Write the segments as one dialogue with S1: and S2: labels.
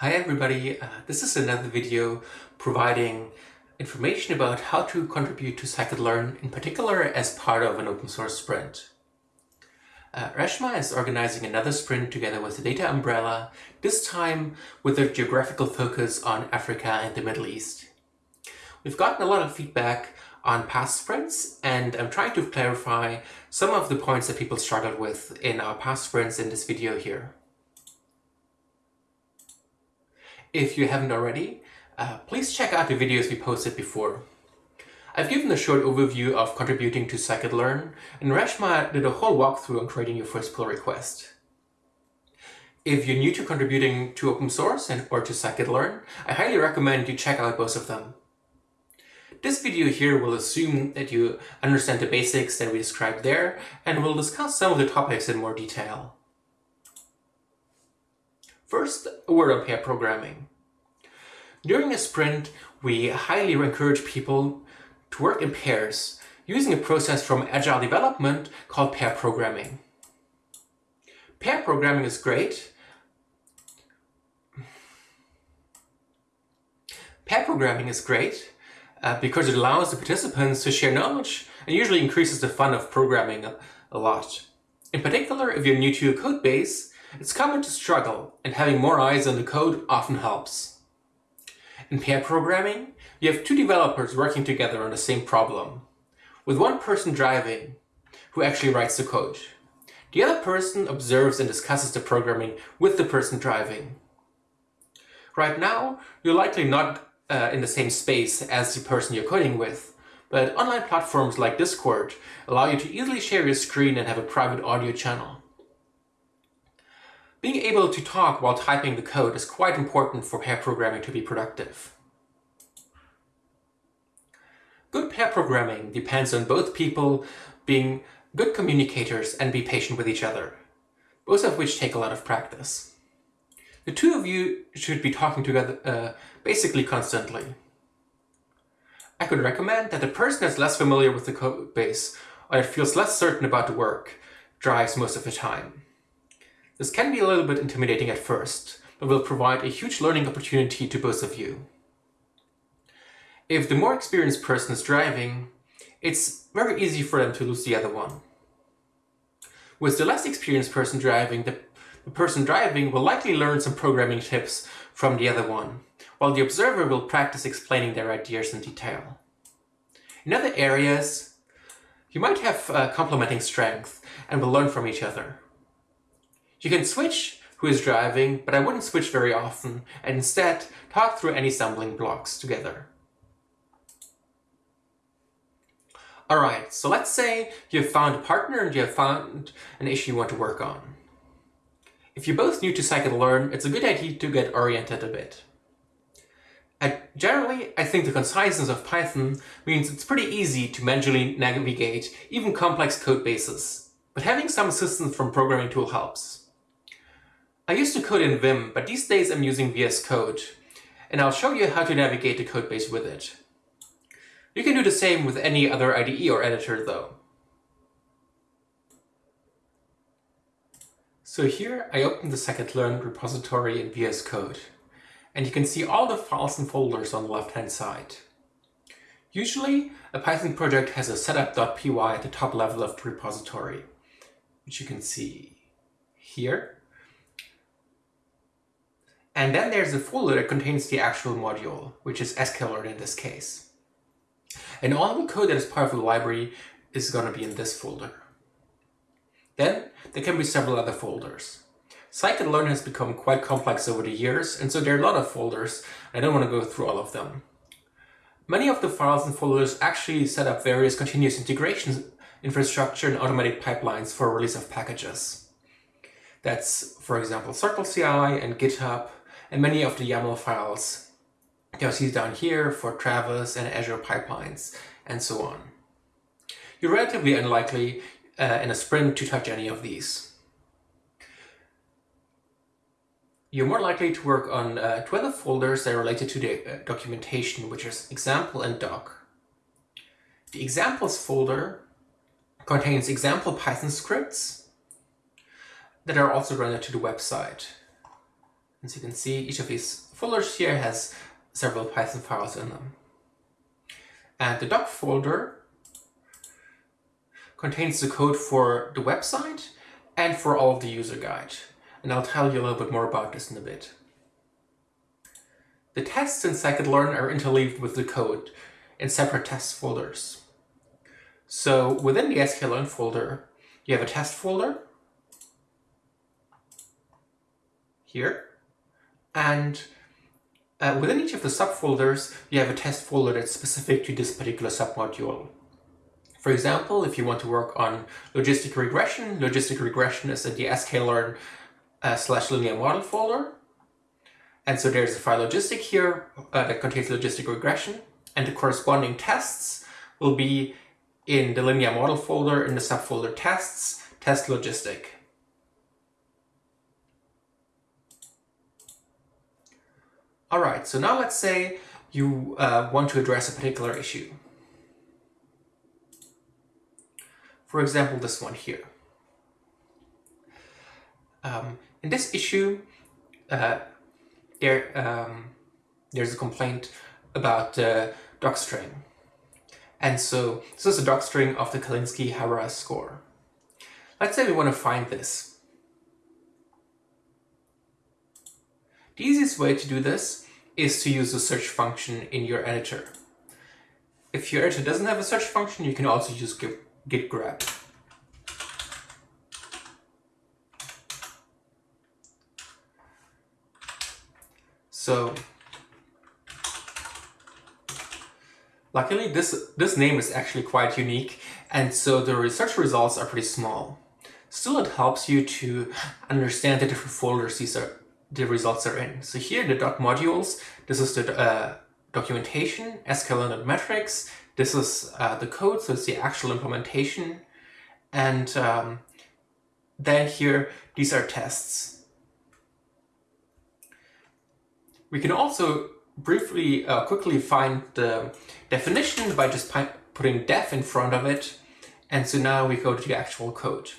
S1: Hi everybody, uh, this is another video providing information about how to contribute to scikit-learn, in particular as part of an open source sprint. Uh, Reshma is organizing another sprint together with the Data Umbrella, this time with a geographical focus on Africa and the Middle East. We've gotten a lot of feedback on past sprints and I'm trying to clarify some of the points that people struggled with in our past sprints in this video here. If you haven't already, uh, please check out the videos we posted before. I've given a short overview of contributing to scikit-learn, and Reshma did a whole walkthrough on creating your first pull request. If you're new to contributing to open source and or to scikit-learn, I highly recommend you check out both of them. This video here will assume that you understand the basics that we described there, and we'll discuss some of the topics in more detail. First, a word on pair programming. During a sprint, we highly encourage people to work in pairs using a process from agile development called pair programming. Pair programming is great. Pair programming is great uh, because it allows the participants to share knowledge and usually increases the fun of programming a, a lot. In particular, if you're new to a code base, it's common to struggle, and having more eyes on the code often helps. In pair programming, you have two developers working together on the same problem, with one person driving, who actually writes the code. The other person observes and discusses the programming with the person driving. Right now, you're likely not uh, in the same space as the person you're coding with, but online platforms like Discord allow you to easily share your screen and have a private audio channel. Being able to talk while typing the code is quite important for pair programming to be productive. Good pair programming depends on both people being good communicators and be patient with each other, both of which take a lot of practice. The two of you should be talking together uh, basically constantly. I could recommend that the person that's less familiar with the code base or feels less certain about the work drives most of the time. This can be a little bit intimidating at first, but will provide a huge learning opportunity to both of you. If the more experienced person is driving, it's very easy for them to lose the other one. With the less experienced person driving, the, the person driving will likely learn some programming tips from the other one, while the observer will practice explaining their ideas in detail. In other areas, you might have uh, complementing strength and will learn from each other. You can switch who is driving, but I wouldn't switch very often, and instead talk through any stumbling blocks together. Alright, so let's say you've found a partner and you have found an issue you want to work on. If you're both new to scikit-learn, it's a good idea to get oriented a bit. And generally, I think the conciseness of Python means it's pretty easy to manually navigate even complex code bases, but having some assistance from programming tool helps. I used to code in Vim, but these days I'm using VS Code, and I'll show you how to navigate the codebase with it. You can do the same with any other IDE or editor though. So here I open the scikit-learn repository in VS Code, and you can see all the files and folders on the left-hand side. Usually, a Python project has a setup.py at the top level of the repository, which you can see here. And then there's a folder that contains the actual module, which is sklearn in this case. And all the code that is part of the library is going to be in this folder. Then there can be several other folders. Scikit-learn has become quite complex over the years, and so there are a lot of folders. I don't want to go through all of them. Many of the files and folders actually set up various continuous integration infrastructure and automatic pipelines for release of packages. That's, for example, CircleCI and GitHub, and many of the YAML files you'll see down here for Travis and Azure pipelines and so on. You're relatively unlikely uh, in a sprint to touch any of these. You're more likely to work on uh, other folders that are related to the uh, documentation, which is example and doc. The examples folder contains example Python scripts that are also rendered to the website. As you can see, each of these folders here has several Python files in them. And the doc folder contains the code for the website and for all of the user guide. And I'll tell you a little bit more about this in a bit. The tests in scikit-learn are interleaved with the code in separate test folders. So within the sklearn folder, you have a test folder here, and uh, within each of the subfolders, you have a test folder that's specific to this particular submodule. For example, if you want to work on logistic regression, logistic regression is in the sklearn uh, slash linear model folder. And so there's a file logistic here uh, that contains logistic regression, and the corresponding tests will be in the linear model folder in the subfolder tests, test logistic. All right, so now let's say you uh, want to address a particular issue. For example, this one here. Um, in this issue, uh, there um, there's a complaint about uh, docstring. And so this is a docstring of the Calinski-Harabasz score. Let's say we want to find this. The easiest way to do this is to use the search function in your editor. If your editor doesn't have a search function, you can also use git grep. So luckily this, this name is actually quite unique and so the research results are pretty small. Still it helps you to understand the different folders these are the results are in. So here in the doc modules, this is the uh, documentation, sklearn metrics. This is uh, the code, so it's the actual implementation. And um, then here, these are tests. We can also briefly, uh, quickly find the definition by just putting def in front of it. And so now we go to the actual code.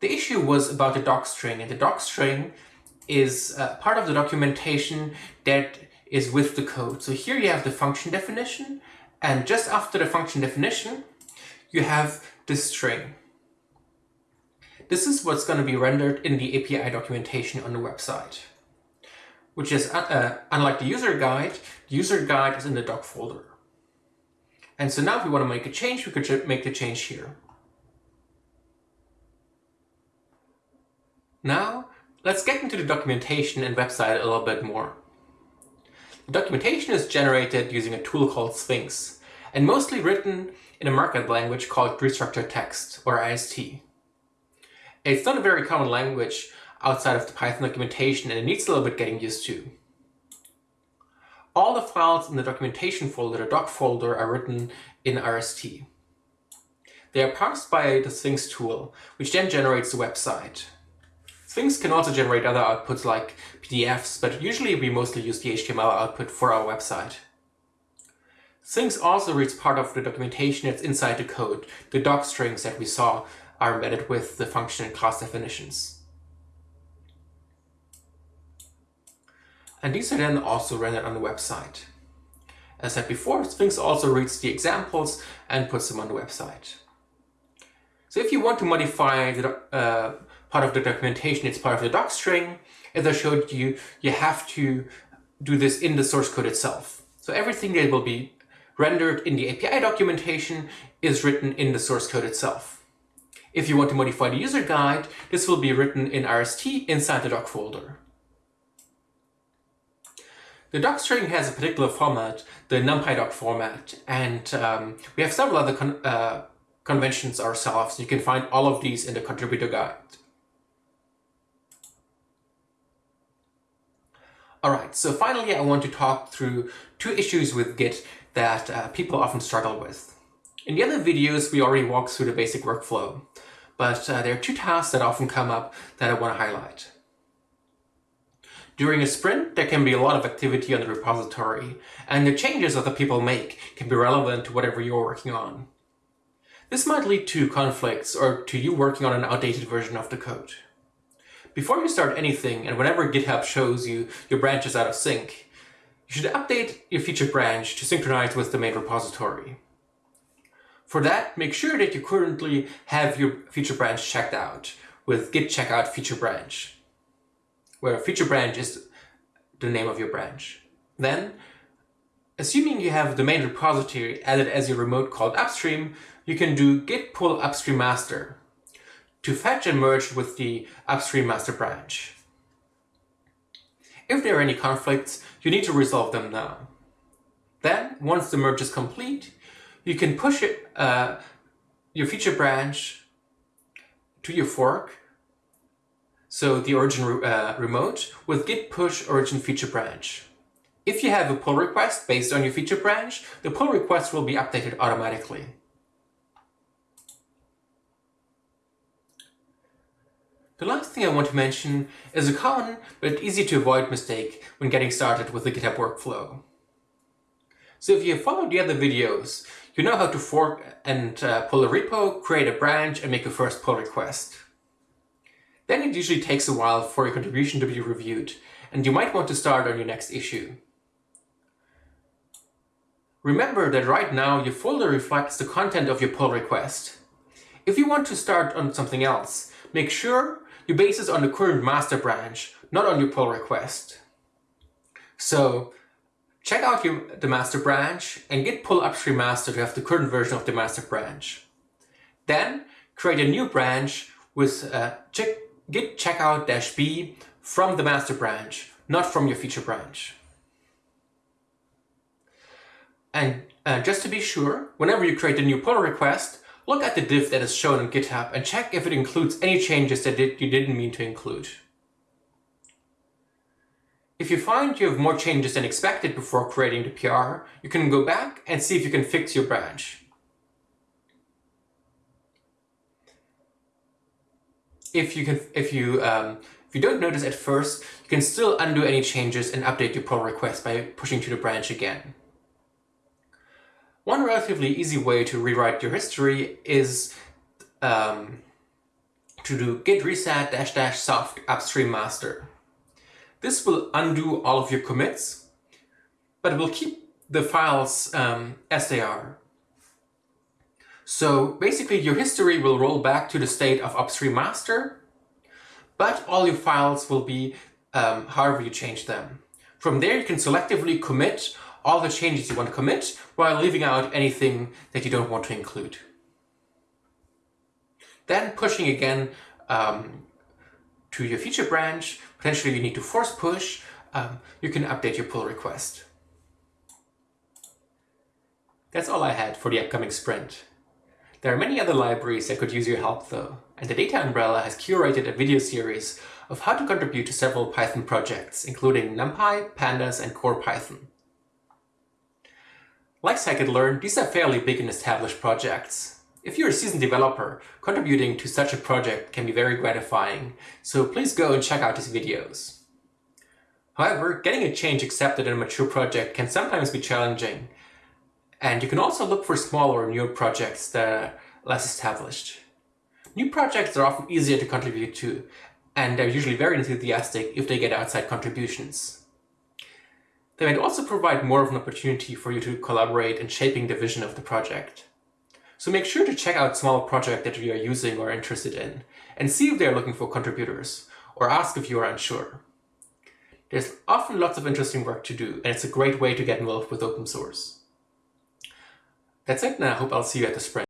S1: The issue was about the docstring, and the docstring is uh, part of the documentation that is with the code. So here you have the function definition, and just after the function definition, you have this string. This is what's going to be rendered in the API documentation on the website, which is, uh, uh, unlike the user guide, the user guide is in the doc folder. And so now if we want to make a change, we could make the change here. Now, let's get into the documentation and website a little bit more. The documentation is generated using a tool called Sphinx, and mostly written in a markup language called Restructured Text, or RST. It's not a very common language outside of the Python documentation, and it needs a little bit getting used to. All the files in the documentation folder, the doc folder, are written in RST. They are parsed by the Sphinx tool, which then generates the website. Sphinx can also generate other outputs like PDFs, but usually we mostly use the HTML output for our website. Sphinx also reads part of the documentation that's inside the code. The doc strings that we saw are embedded with the function and class definitions. And these are then also rendered on the website. As I said before, Sphinx also reads the examples and puts them on the website. So if you want to modify the, uh, part of the documentation, it's part of the doc string. As I showed you, you have to do this in the source code itself. So everything that will be rendered in the API documentation is written in the source code itself. If you want to modify the user guide, this will be written in RST inside the doc folder. The doc string has a particular format, the NumPy doc format, and um, we have several other con uh, conventions ourselves. You can find all of these in the contributor guide. All right, so finally I want to talk through two issues with Git that uh, people often struggle with. In the other videos, we already walked through the basic workflow, but uh, there are two tasks that often come up that I want to highlight. During a sprint, there can be a lot of activity on the repository, and the changes the people make can be relevant to whatever you're working on. This might lead to conflicts or to you working on an outdated version of the code. Before you start anything and whenever GitHub shows you your branch is out of sync, you should update your feature branch to synchronize with the main repository. For that, make sure that you currently have your feature branch checked out with git checkout feature branch, where feature branch is the name of your branch. Then, assuming you have the main repository added as your remote called upstream, you can do git pull upstream master to fetch and merge with the upstream master branch. If there are any conflicts, you need to resolve them now. Then, once the merge is complete, you can push it, uh, your feature branch to your fork, so the origin uh, remote, with git push origin feature branch. If you have a pull request based on your feature branch, the pull request will be updated automatically. The last thing I want to mention is a common but easy to avoid mistake when getting started with the GitHub workflow. So if you have followed the other videos, you know how to fork and uh, pull a repo, create a branch, and make a first pull request. Then it usually takes a while for your contribution to be reviewed, and you might want to start on your next issue. Remember that right now your folder reflects the content of your pull request. If you want to start on something else, make sure you base this on the current master branch, not on your pull request. So check out your, the master branch and git pull upstream master to have the current version of the master branch. Then create a new branch with uh, check, git checkout-b from the master branch, not from your feature branch. And uh, just to be sure, whenever you create a new pull request, look at the diff that is shown on GitHub and check if it includes any changes that you didn't mean to include. If you find you have more changes than expected before creating the PR, you can go back and see if you can fix your branch. If you can, if you um, if you don't notice at first, you can still undo any changes and update your pull request by pushing to the branch again. One relatively easy way to rewrite your history is um, to do git reset dash dash soft upstream master. This will undo all of your commits, but will keep the files um, as they are. So basically your history will roll back to the state of upstream master, but all your files will be um, however you change them. From there you can selectively commit all the changes you want to commit while leaving out anything that you don't want to include. Then pushing again um, to your feature branch, potentially you need to force push, um, you can update your pull request. That's all I had for the upcoming sprint. There are many other libraries that could use your help though, and the Data Umbrella has curated a video series of how to contribute to several Python projects, including NumPy, Pandas, and Core Python. Like scikit-learn, these are fairly big and established projects. If you're a seasoned developer, contributing to such a project can be very gratifying, so please go and check out these videos. However, getting a change accepted in a mature project can sometimes be challenging, and you can also look for smaller newer projects that are less established. New projects are often easier to contribute to, and they're usually very enthusiastic if they get outside contributions. They might also provide more of an opportunity for you to collaborate in shaping the vision of the project. So make sure to check out small projects that you are using or interested in, and see if they are looking for contributors, or ask if you are unsure. There's often lots of interesting work to do, and it's a great way to get involved with open source. That's it, and I hope I'll see you at the sprint.